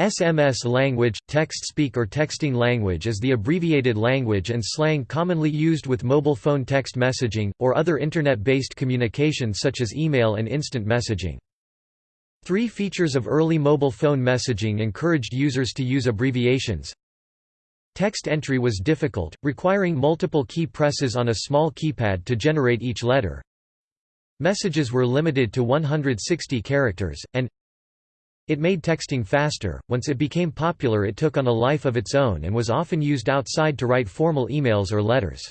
SMS language, text-speak or texting language is the abbreviated language and slang commonly used with mobile phone text messaging, or other Internet-based communication such as email and instant messaging. Three features of early mobile phone messaging encouraged users to use abbreviations. Text entry was difficult, requiring multiple key presses on a small keypad to generate each letter. Messages were limited to 160 characters, and it made texting faster. Once it became popular, it took on a life of its own and was often used outside to write formal emails or letters.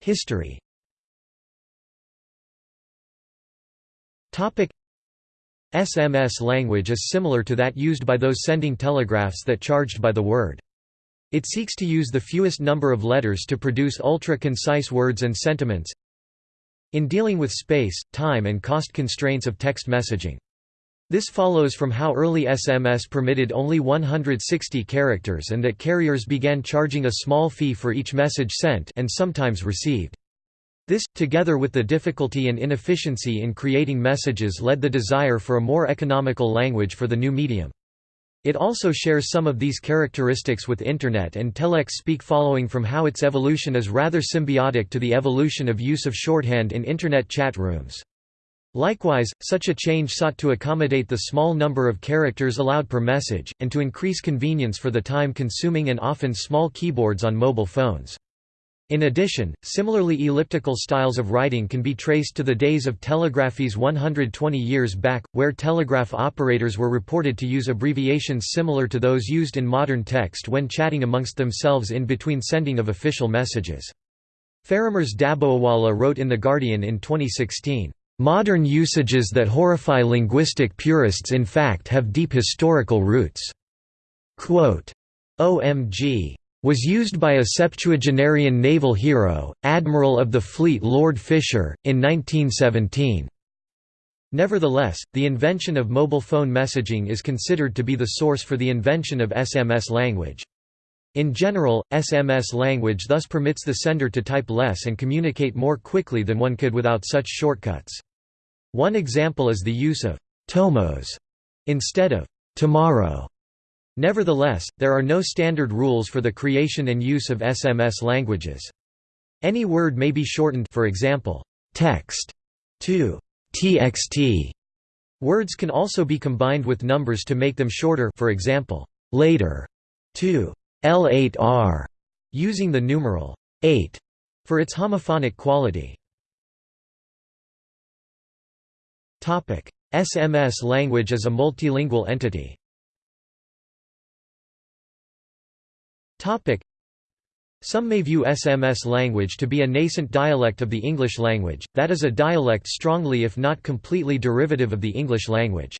History. SMS language is similar to that used by those sending telegraphs that charged by the word. It seeks to use the fewest number of letters to produce ultra-concise words and sentiments, in dealing with space, time and cost constraints of text messaging. This follows from how early SMS permitted only 160 characters and that carriers began charging a small fee for each message sent and sometimes received. This, together with the difficulty and inefficiency in creating messages led the desire for a more economical language for the new medium. It also shares some of these characteristics with Internet and telex speak following from how its evolution is rather symbiotic to the evolution of use of shorthand in Internet chat rooms. Likewise, such a change sought to accommodate the small number of characters allowed per message, and to increase convenience for the time-consuming and often small keyboards on mobile phones. In addition, similarly elliptical styles of writing can be traced to the days of telegraphese 120 years back, where telegraph operators were reported to use abbreviations similar to those used in modern text when chatting amongst themselves in between sending of official messages. Faramerz Dabhoiwala wrote in The Guardian in 2016, "...modern usages that horrify linguistic purists in fact have deep historical roots." Quote, OMG was used by a septuagenarian naval hero, Admiral of the Fleet Lord Fisher, in 1917. Nevertheless, the invention of mobile phone messaging is considered to be the source for the invention of SMS language. In general, SMS language thus permits the sender to type less and communicate more quickly than one could without such shortcuts. One example is the use of «tomos» instead of «tomorrow» Nevertheless, there are no standard rules for the creation and use of SMS languages. Any word may be shortened for example, text to txt. Words can also be combined with numbers to make them shorter for example, later to L8R, using the numeral 8 for its homophonic quality. SMS language is a multilingual entity. Some may view SMS language to be a nascent dialect of the English language, that is a dialect strongly if not completely derivative of the English language.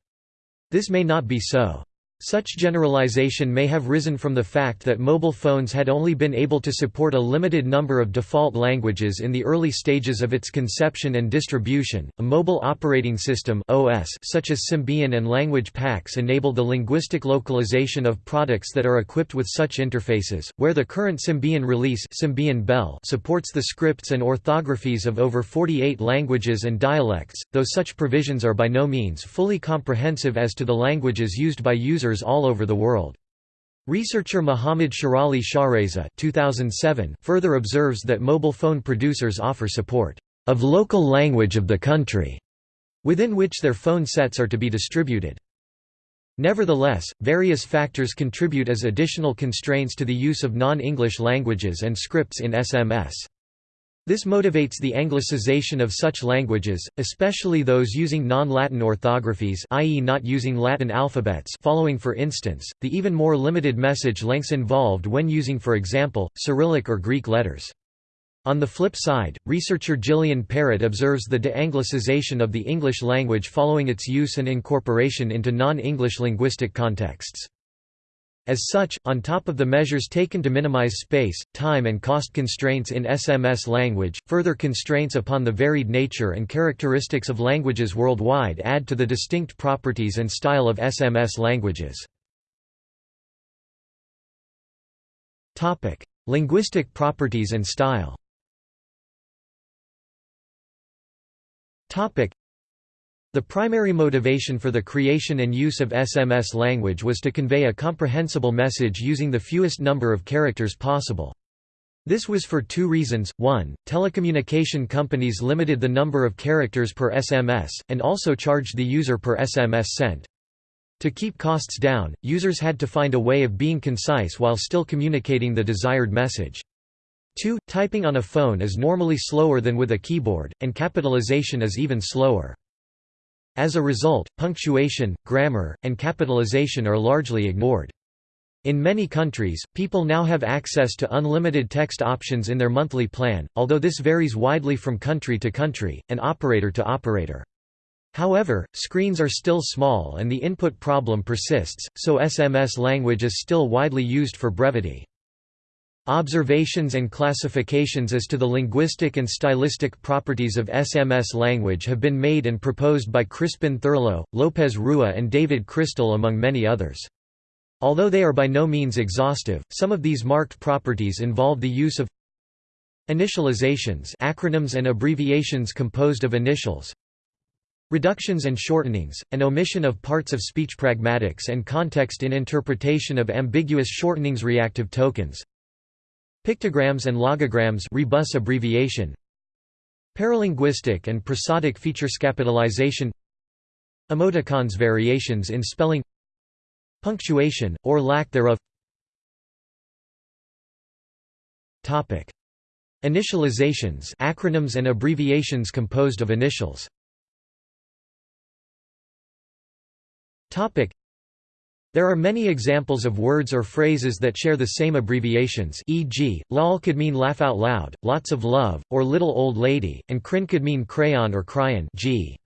This may not be so. Such generalization may have risen from the fact that mobile phones had only been able to support a limited number of default languages in the early stages of its conception and distribution. A mobile operating system (OS) such as Symbian and language packs enable the linguistic localization of products that are equipped with such interfaces, where the current Symbian release Symbian Belle supports the scripts and orthographies of over 48 languages and dialects, though such provisions are by no means fully comprehensive as to the languages used by users all over the world. Researcher Muhammad Shirali Shahreza 2007 further observes that mobile phone producers offer support of local language of the country, within which their phone sets are to be distributed. Nevertheless, various factors contribute as additional constraints to the use of non-English languages and scripts in SMS. This motivates the anglicization of such languages, especially those using non-Latin orthographies i.e. not using Latin alphabets following for instance, the even more limited message lengths involved when using for example, Cyrillic or Greek letters. On the flip side, researcher Gillian Perrett observes the de-anglicization of the English language following its use and incorporation into non-English linguistic contexts. As such, on top of the measures taken to minimize space, time and cost constraints in SMS language, further constraints upon the varied nature and characteristics of languages worldwide add to the distinct properties and style of SMS languages. Linguistic properties and style The primary motivation for the creation and use of SMS language was to convey a comprehensible message using the fewest number of characters possible. This was for two reasons, one, telecommunication companies limited the number of characters per SMS, and also charged the user per SMS sent. To keep costs down, users had to find a way of being concise while still communicating the desired message. 2. Typing on a phone is normally slower than with a keyboard, and capitalization is even slower. As a result, punctuation, grammar, and capitalization are largely ignored. In many countries, people now have access to unlimited text options in their monthly plan, although this varies widely from country to country, and operator to operator. However, screens are still small and the input problem persists, so SMS language is still widely used for brevity. Observations and classifications as to the linguistic and stylistic properties of SMS language have been made and proposed by Crispin Thurlow, Lopez Rua and David Crystal among many others. Although they are by no means exhaustive, some of these marked properties involve the use of initializations acronyms and abbreviations composed of initials, reductions and shortenings, an omission of parts of speech pragmatics and context in interpretation of ambiguous shortenings reactive tokens, Pictograms and logograms rebus abbreviation. Paralinguistic and prosodic features capitalization Emoticons variations in spelling. Punctuation, or lack thereof. Topic. Initializations acronyms and abbreviations composed of initials. Topic. There are many examples of words or phrases that share the same abbreviations e.g., lol could mean laugh out loud, lots of love, or little old lady, and crin could mean crayon or cryon g.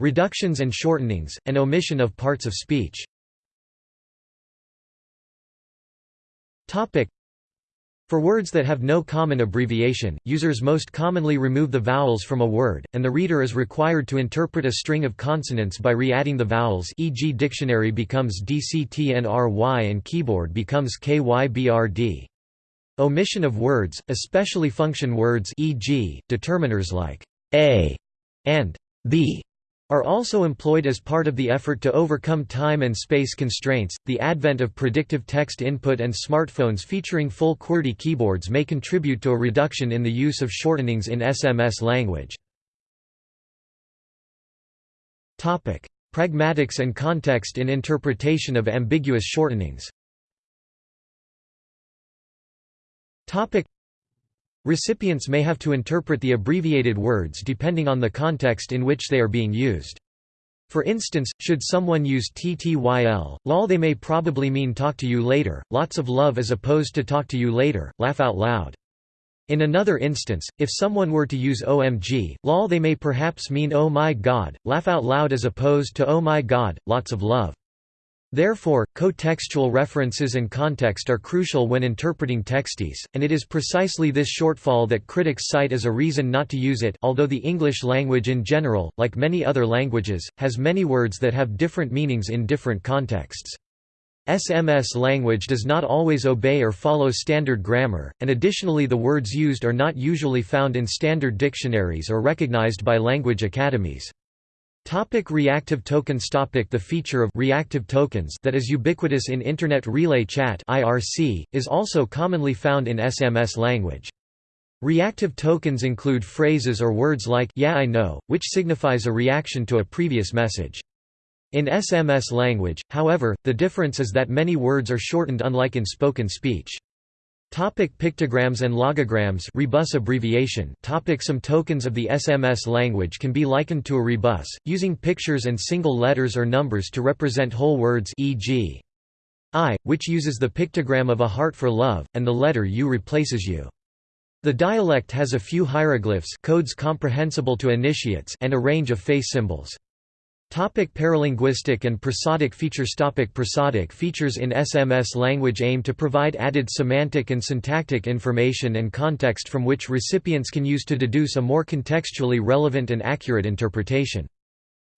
Reductions and shortenings, and omission of parts of speech for words that have no common abbreviation, users most commonly remove the vowels from a word, and the reader is required to interpret a string of consonants by re-adding the vowels e.g. dictionary becomes dctnry and keyboard becomes kybrd. Omission of words, especially function words e.g., determiners like a and b are also employed as part of the effort to overcome time and space constraints. The advent of predictive text input and smartphones featuring full QWERTY keyboards may contribute to a reduction in the use of shortenings in SMS language. Topic: Pragmatics and context in interpretation of ambiguous shortenings. Topic: Recipients may have to interpret the abbreviated words depending on the context in which they are being used. For instance, should someone use TTYL, lol they may probably mean talk to you later, lots of love as opposed to talk to you later, laugh out loud. In another instance, if someone were to use OMG, lol they may perhaps mean oh my god, laugh out loud as opposed to oh my god, lots of love. Therefore, co-textual references and context are crucial when interpreting textes, and it is precisely this shortfall that critics cite as a reason not to use it although the English language in general, like many other languages, has many words that have different meanings in different contexts. SMS language does not always obey or follow standard grammar, and additionally the words used are not usually found in standard dictionaries or recognized by language academies. Topic reactive tokens Topic The feature of reactive tokens that is ubiquitous in Internet Relay Chat (IRC) is also commonly found in SMS language. Reactive tokens include phrases or words like yeah I know, which signifies a reaction to a previous message. In SMS language, however, the difference is that many words are shortened unlike in spoken speech. Topic pictograms and logograms rebus abbreviation Topic Some tokens of the SMS language can be likened to a rebus, using pictures and single letters or numbers to represent whole words e.g. I, which uses the pictogram of a heart for love, and the letter U replaces U. The dialect has a few hieroglyphs codes comprehensible to initiates and a range of face symbols. Topic paralinguistic and prosodic features Topic Prosodic features in SMS language aim to provide added semantic and syntactic information and context from which recipients can use to deduce a more contextually relevant and accurate interpretation.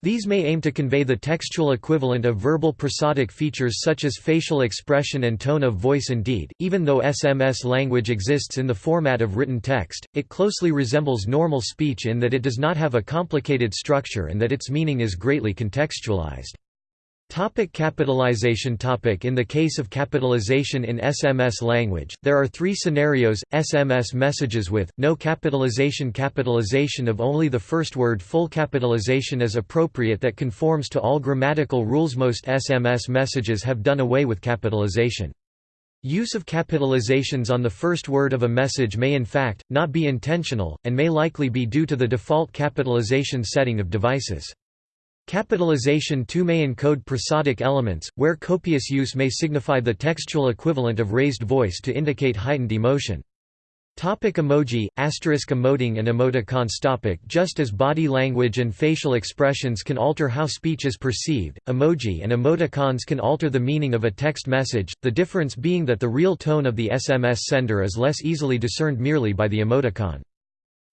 These may aim to convey the textual equivalent of verbal prosodic features such as facial expression and tone of voice indeed, even though SMS language exists in the format of written text, it closely resembles normal speech in that it does not have a complicated structure and that its meaning is greatly contextualized. Topic capitalization topic In the case of capitalization in SMS language, there are three scenarios, SMS messages with, no capitalization capitalization of only the first word full capitalization as appropriate that conforms to all grammatical rules Most SMS messages have done away with capitalization. Use of capitalizations on the first word of a message may in fact, not be intentional, and may likely be due to the default capitalization setting of devices. Capitalization too may encode prosodic elements, where copious use may signify the textual equivalent of raised voice to indicate heightened emotion. Topic emoji, asterisk emoting and emoticons topic Just as body language and facial expressions can alter how speech is perceived, emoji and emoticons can alter the meaning of a text message, the difference being that the real tone of the SMS sender is less easily discerned merely by the emoticon.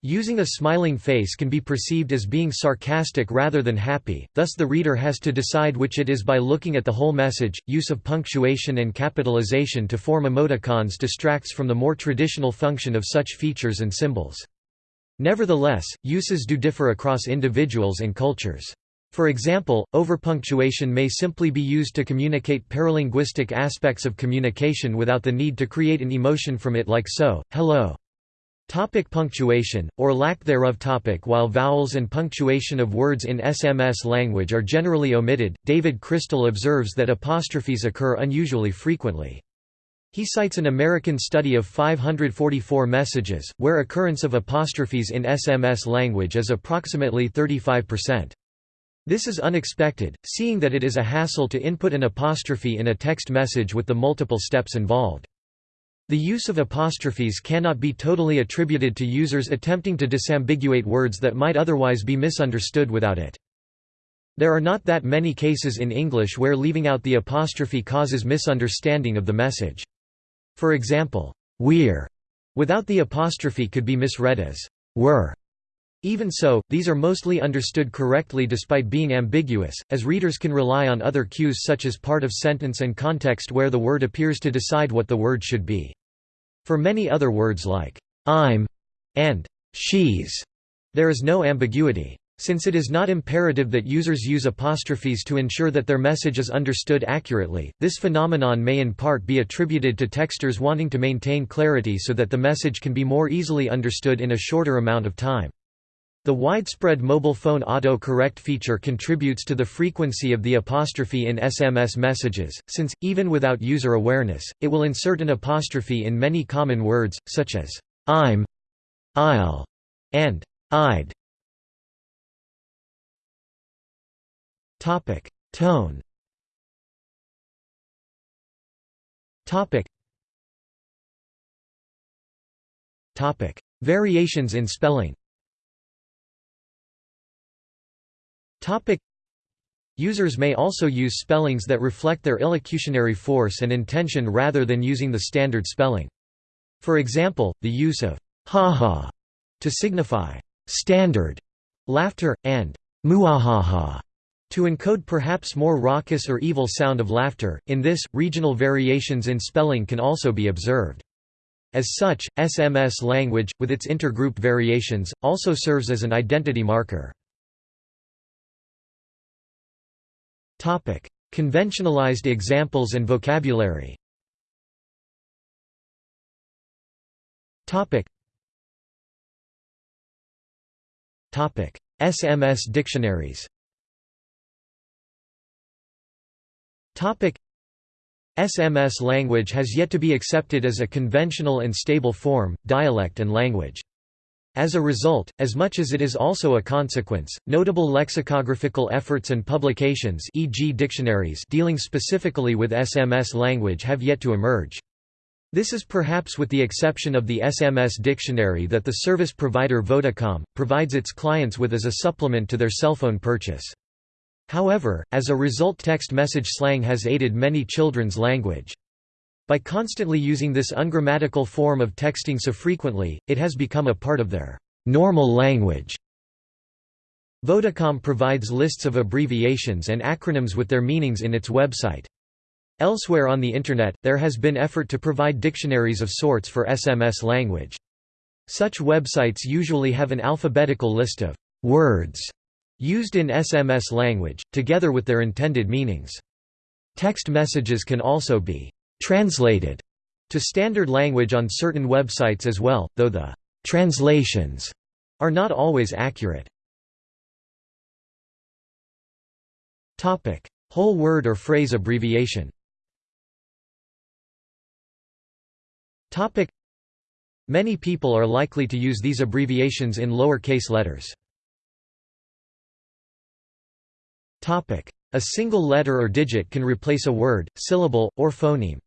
Using a smiling face can be perceived as being sarcastic rather than happy, thus the reader has to decide which it is by looking at the whole message. Use of punctuation and capitalization to form emoticons distracts from the more traditional function of such features and symbols. Nevertheless, uses do differ across individuals and cultures. For example, overpunctuation may simply be used to communicate paralinguistic aspects of communication without the need to create an emotion from it like so, hello. Topic punctuation, or lack thereof topic While vowels and punctuation of words in SMS language are generally omitted, David Crystal observes that apostrophes occur unusually frequently. He cites an American study of 544 messages, where occurrence of apostrophes in SMS language is approximately 35%. This is unexpected, seeing that it is a hassle to input an apostrophe in a text message with the multiple steps involved. The use of apostrophes cannot be totally attributed to users attempting to disambiguate words that might otherwise be misunderstood without it. There are not that many cases in English where leaving out the apostrophe causes misunderstanding of the message. For example, we're without the apostrophe could be misread as were. Even so, these are mostly understood correctly despite being ambiguous, as readers can rely on other cues such as part of sentence and context where the word appears to decide what the word should be. For many other words like I'm and she's, there is no ambiguity. Since it is not imperative that users use apostrophes to ensure that their message is understood accurately, this phenomenon may in part be attributed to texters wanting to maintain clarity so that the message can be more easily understood in a shorter amount of time. The widespread mobile phone auto-correct feature contributes to the frequency of the apostrophe in SMS messages, since, even without user awareness, it will insert an apostrophe in many common words, such as, I'm, I'll, and I'd. Topic. Tone Topic. Topic. Variations in spelling Topic Users may also use spellings that reflect their illocutionary force and intention rather than using the standard spelling. For example, the use of ha-ha to signify standard laughter, and muahaha to encode perhaps more raucous or evil sound of laughter. In this, regional variations in spelling can also be observed. As such, SMS language, with its intergroup variations, also serves as an identity marker. Topic: Conventionalized examples and vocabulary. Topic. Topic: SMS dictionaries. Topic: SMS language has yet to be accepted as a conventional and stable form, dialect and language. As a result, as much as it is also a consequence, notable lexicographical efforts and publications e.g. dictionaries dealing specifically with SMS language have yet to emerge. This is perhaps with the exception of the SMS dictionary that the service provider Vodacom, provides its clients with as a supplement to their cell phone purchase. However, as a result text message slang has aided many children's language. By constantly using this ungrammatical form of texting so frequently, it has become a part of their normal language. Vodacom provides lists of abbreviations and acronyms with their meanings in its website. Elsewhere on the Internet, there has been effort to provide dictionaries of sorts for SMS language. Such websites usually have an alphabetical list of «words» used in SMS language, together with their intended meanings. Text messages can also be «translated» to standard language on certain websites as well, though the «translations» are not always accurate. Whole word or phrase abbreviation Many people are likely to use these abbreviations in lower-case letters. A single letter or digit can replace a word, syllable, or phoneme.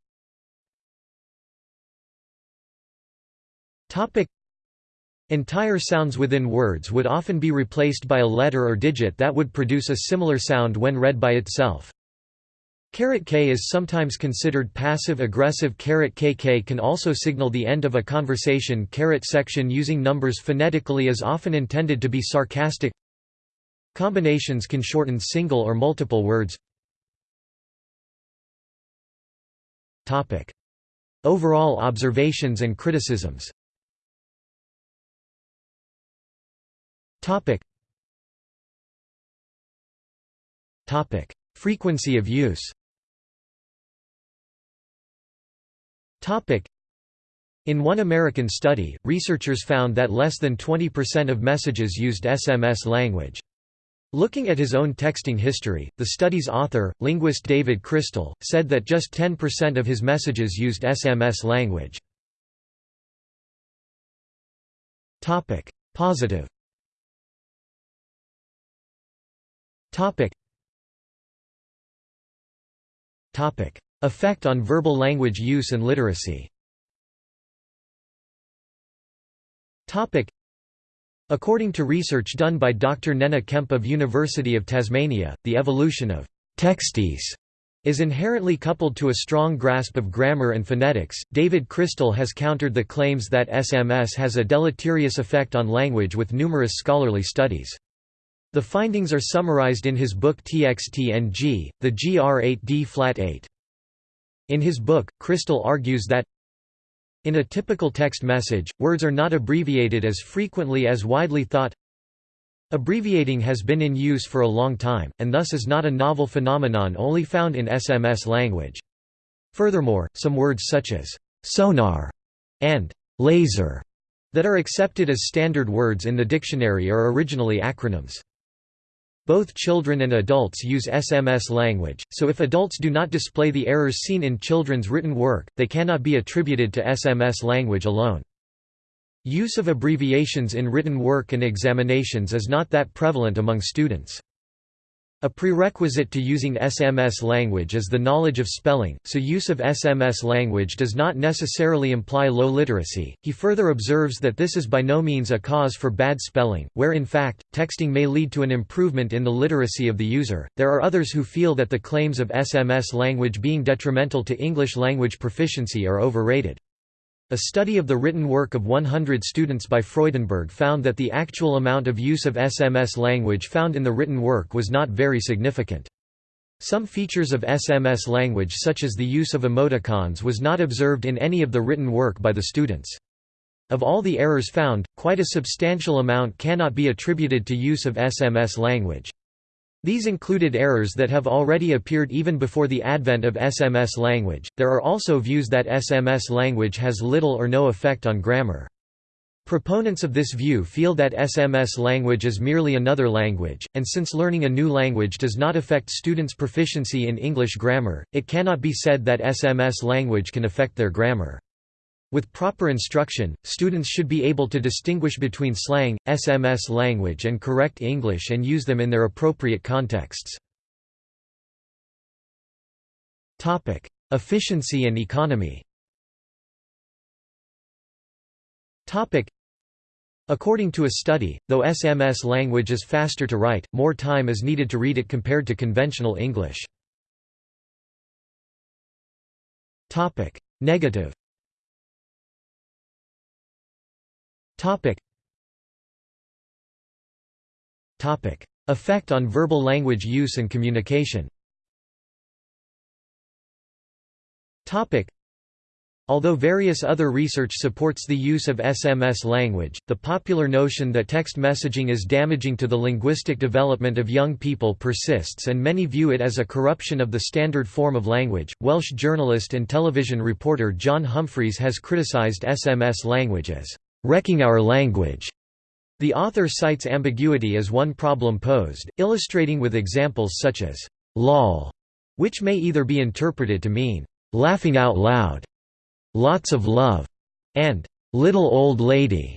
Entire sounds within words would often be replaced by a letter or digit that would produce a similar sound when read by itself. Caret K is sometimes considered passive-aggressive caret KK can also signal the end of a conversation. Caret section using numbers phonetically is often intended to be sarcastic. Combinations can shorten single or multiple words. Overall observations and criticisms Frequency of use Topic. in one American study, researchers found that less than 20% of messages used SMS language. Looking at his own texting history, the study's author, linguist David Crystal, said that just 10% of his messages used SMS language. Positive Effect on verbal language use and literacy Topic. According to research done by Dr. Nenagh Kemp of University of Tasmania, the evolution of «textisms» is inherently coupled to a strong grasp of grammar and phonetics. David Crystal has countered the claims that SMS has a deleterious effect on language with numerous scholarly studies. The findings are summarized in his book TXT&G, the GR8D Flat 8. In his book, Crystal argues that in a typical text message, words are not abbreviated as frequently as widely thought. Abbreviating has been in use for a long time, and thus is not a novel phenomenon only found in SMS language. Furthermore, some words such as sonar and laser that are accepted as standard words in the dictionary are originally acronyms. Both children and adults use SMS language, so if adults do not display the errors seen in children's written work, they cannot be attributed to SMS language alone. Use of abbreviations in written work and examinations is not that prevalent among students. A prerequisite to using SMS language is the knowledge of spelling, so use of SMS language does not necessarily imply low literacy. He further observes that this is by no means a cause for bad spelling, where in fact, texting may lead to an improvement in the literacy of the user. There are others who feel that the claims of SMS language being detrimental to English language proficiency are overrated. A study of the written work of 100 students by Freudenberg found that the actual amount of use of SMS language found in the written work was not very significant. Some features of SMS language such as the use of emoticons was not observed in any of the written work by the students. Of all the errors found, quite a substantial amount cannot be attributed to use of SMS language. These included errors that have already appeared even before the advent of SMS language. There are also views that SMS language has little or no effect on grammar. Proponents of this view feel that SMS language is merely another language, and since learning a new language does not affect students' proficiency in English grammar, it cannot be said that SMS language can affect their grammar. With proper instruction, students should be able to distinguish between slang, SMS language and correct English and use them in their appropriate contexts. Efficiency and economy According to a study, though SMS language is faster to write, more time is needed to read it compared to conventional English. Negative Topic. Topic. Effect on verbal language use and communication Topic. Although various other research supports the use of SMS language, the popular notion that text messaging is damaging to the linguistic development of young people persists and many view it as a corruption of the standard form of language. Welsh journalist and television reporter John Humphrys has criticised SMS language as wrecking our language. The author cites ambiguity as one problem posed, illustrating with examples such as lol, which may either be interpreted to mean laughing out loud lots of love, and little old lady,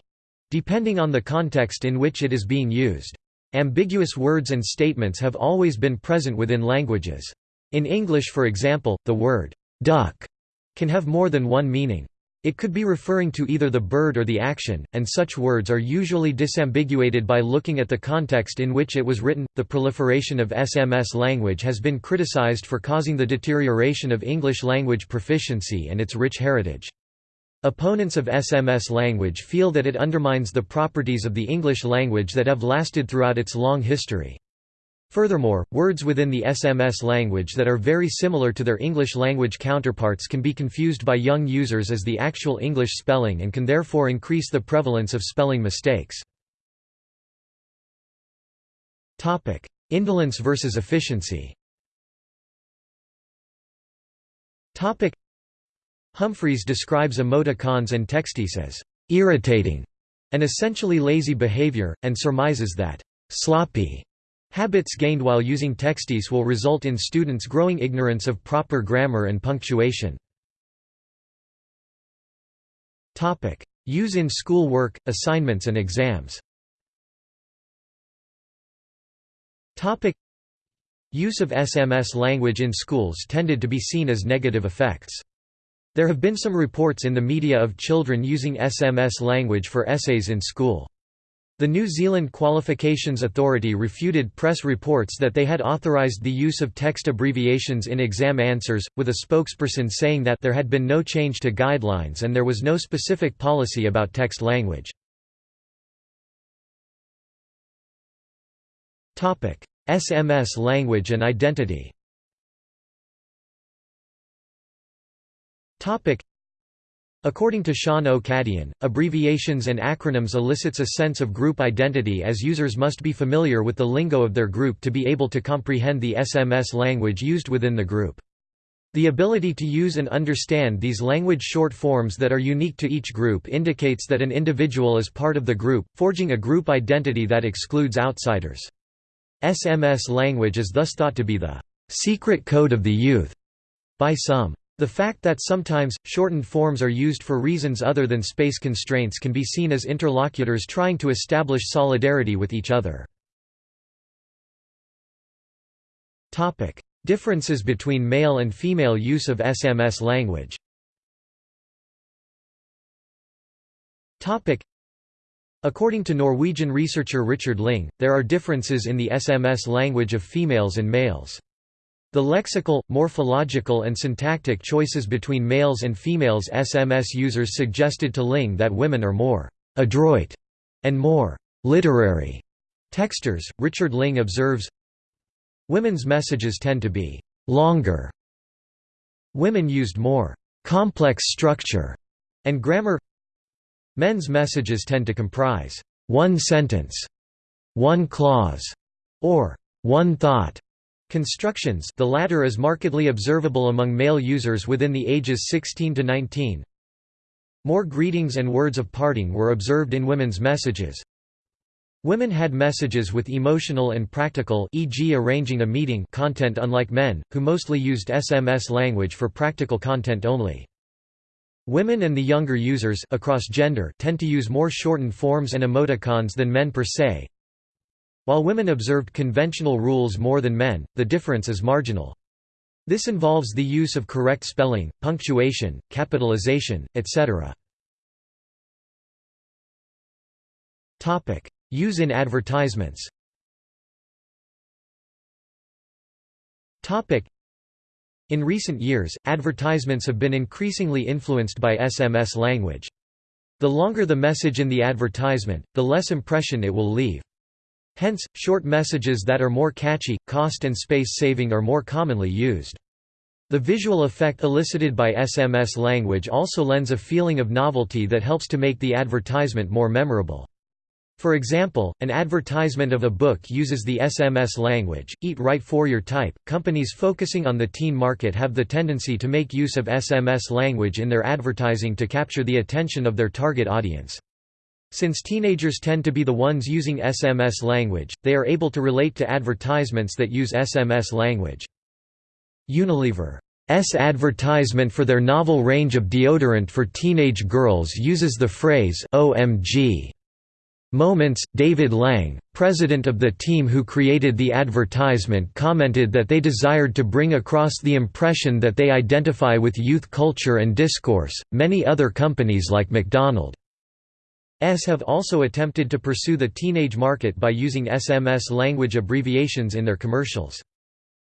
depending on the context in which it is being used. Ambiguous words and statements have always been present within languages. In English for example, the word duck can have more than one meaning. It could be referring to either the bird or the action, and such words are usually disambiguated by looking at the context in which it was written. The proliferation of SMS language has been criticized for causing the deterioration of English language proficiency and its rich heritage. Opponents of SMS language feel that it undermines the properties of the English language that have lasted throughout its long history. Furthermore, words within the SMS language that are very similar to their English language counterparts can be confused by young users as the actual English spelling and can therefore increase the prevalence of spelling mistakes. Indolence versus efficiency Humphrys describes emoticons and textisms as irritating and essentially lazy behavior, and surmises that sloppy Habits gained while using textisms will result in students growing ignorance of proper grammar and punctuation. Use in school work, assignments and exams Use of SMS language in schools tended to be seen as negative effects. There have been some reports in the media of children using SMS language for essays in school. The New Zealand Qualifications Authority refuted press reports that they had authorised the use of text abbreviations in exam answers, with a spokesperson saying that there had been no change to guidelines and there was no specific policy about text language. SMS language and identity According to Sean O'Cadian, abbreviations and acronyms elicits a sense of group identity as users must be familiar with the lingo of their group to be able to comprehend the SMS language used within the group. The ability to use and understand these language short forms that are unique to each group indicates that an individual is part of the group, forging a group identity that excludes outsiders. SMS language is thus thought to be the secret code of the youth by some. The fact that sometimes, shortened forms are used for reasons other than space constraints can be seen as interlocutors trying to establish solidarity with each other. Differences between male and female use of SMS language According to Norwegian researcher Richard Ling, there are differences in the SMS language of females and males. The lexical, morphological and syntactic choices between males and females SMS users suggested to Ling that women are more «adroit» and more «literary» texters. Richard Ling observes, Women's messages tend to be «longer». Women used more «complex structure» and grammar Men's messages tend to comprise «one sentence», «one clause» or «one thought» Constructions the latter is markedly observable among male users within the ages 16 to 19. More greetings and words of parting were observed in women's messages. Women had messages with emotional and practical e.g. arranging a meeting content unlike men, who mostly used SMS language for practical content only. Women and the younger users across gender tend to use more shortened forms and emoticons than men per se, while women observed conventional rules more than men, the difference is marginal. This involves the use of correct spelling, punctuation, capitalization, etc. Use in advertisements In recent years, advertisements have been increasingly influenced by SMS language. The longer the message in the advertisement, the less impression it will leave. Hence, short messages that are more catchy, cost and space-saving are more commonly used. The visual effect elicited by SMS language also lends a feeling of novelty that helps to make the advertisement more memorable. For example, an advertisement of a book uses the SMS language, Eat Right for Your Type. Companies focusing on the teen market have the tendency to make use of SMS language in their advertising to capture the attention of their target audience. Since teenagers tend to be the ones using SMS language, they are able to relate to advertisements that use SMS language. Unilever's advertisement for their novel range of deodorant for teenage girls uses the phrase OMG. Moments, David Lang, president of the team who created the advertisement commented that they desired to bring across the impression that they identify with youth culture and discourse. Many other companies like McDonald's have also attempted to pursue the teenage market by using SMS language abbreviations in their commercials.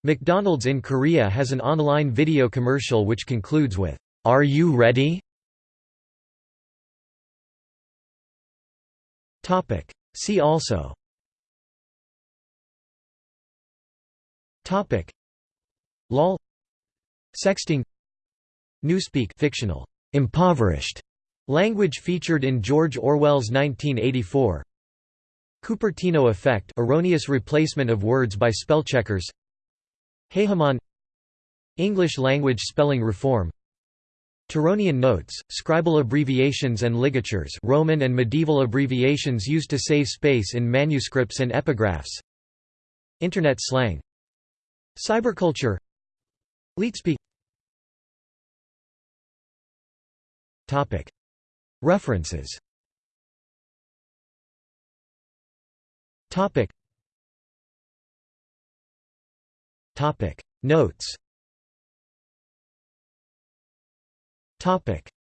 McDonald's in Korea has an online video commercial which concludes with, "'Are you ready?' See also. LOL. Sexting. Newspeak. Fictional, impoverished language featured in George Orwell's 1984 Cupertino effect erroneous replacement of words by spellcheckers. Heyhaman English language spelling reform. Tironian notes, scribal abbreviations and ligatures Roman and medieval abbreviations used to save space in manuscripts and epigraphs. Internet slang. Cyberculture. Leetspeak References. Topic. Notes. Topic